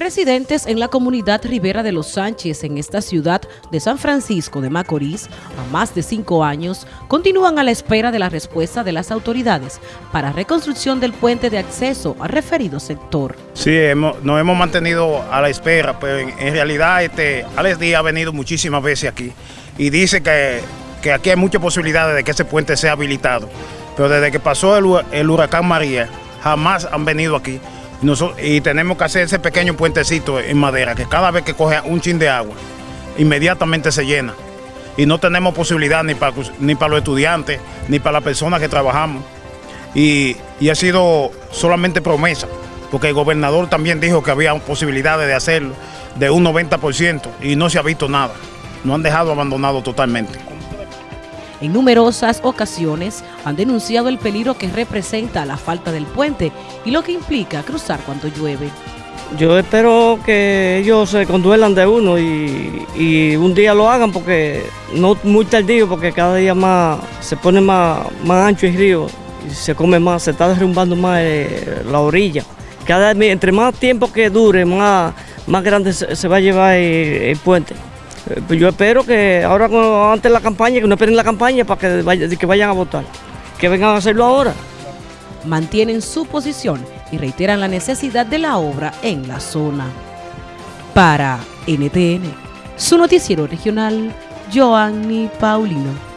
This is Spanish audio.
Residentes en la comunidad Rivera de los Sánchez, en esta ciudad de San Francisco de Macorís, a más de cinco años, continúan a la espera de la respuesta de las autoridades para reconstrucción del puente de acceso al referido sector. Sí, hemos, nos hemos mantenido a la espera, pero en, realidad este, Alex Díaz ha venido muchísimas veces aquí y dice que, que aquí hay muchas posibilidades de que ese puente sea habilitado. Pero desde que pasó el huracán María, jamás han venido aquí. Y tenemos que hacer ese pequeño puentecito en madera, que cada vez que coge un chin de agua, inmediatamente se llena. Y no tenemos posibilidad ni para, ni para los estudiantes, ni para las personas que trabajamos. Y, y ha sido solamente promesa, porque el gobernador también dijo que había posibilidades de hacerlo de un 90% y no se ha visto nada. Nos han dejado abandonado totalmente. En numerosas ocasiones han denunciado el peligro que representa la falta del puente y lo que implica cruzar cuando llueve. Yo espero que ellos se conduelan de uno y, un día lo hagan porque no muy tardío porque cada día más se pone más, más ancho el río y se come más, se está derrumbando más eh, la orilla. Cada, entre más tiempo que dure, más, más grande se, va a llevar el puente. Yo espero que ahora, antes de la campaña, que no esperen la campaña para que, que vayan a votar, que vengan a hacerlo ahora. Mantienen su posición y reiteran la necesidad de la obra en la zona. Para NTN, su noticiero regional, Joanny Paulino.